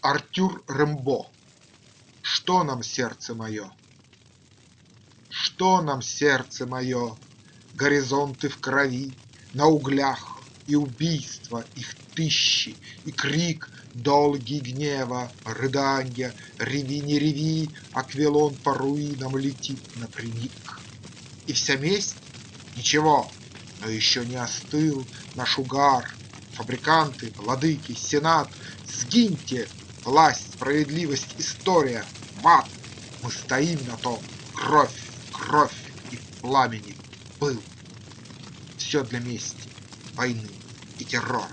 Артюр Рембо Что нам, сердце мое? Что нам, сердце мое? Горизонты в крови, на углях, И убийства их тысячи, и крик Долгий гнева, рыданья, Реви, не реви, Аквилон по руинам летит напрямик. И вся месть? Ничего, но еще не остыл наш угар, Фабриканты, владыки, сенат, Сгиньте, власть, справедливость, история, мат! Мы стоим на том, кровь, кровь и пламени был. Все для мести, войны и террора.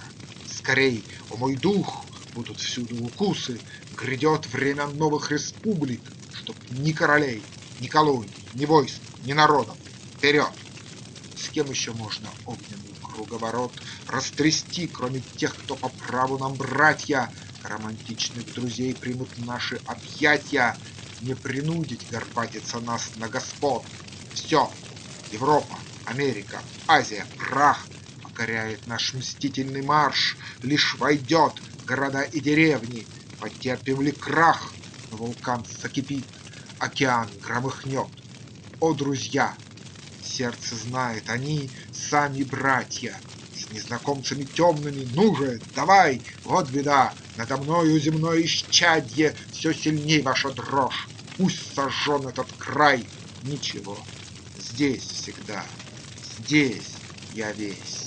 Скорей, о мой дух, будут всюду укусы, Грядет время новых республик, Чтоб ни королей, ни колоний, ни войск, ни народов. Вперед! С кем еще можно огненный круговорот Растрясти, кроме тех, кто по праву нам братья, Романтичных друзей примут наши объятия, Не принудить горбатиться нас на господ. Все, Европа, Америка, Азия, прах. Покоряет наш мстительный марш, Лишь войдет города и деревни, Потерпим ли крах, вулкан закипит, Океан громыхнет. О, друзья! Сердце знает, они сами братья, С незнакомцами темными, ну давай, Вот беда, надо мною земное исчадье, Все сильней ваша дрожь, пусть сожжен этот край, Ничего, здесь всегда, здесь я весь.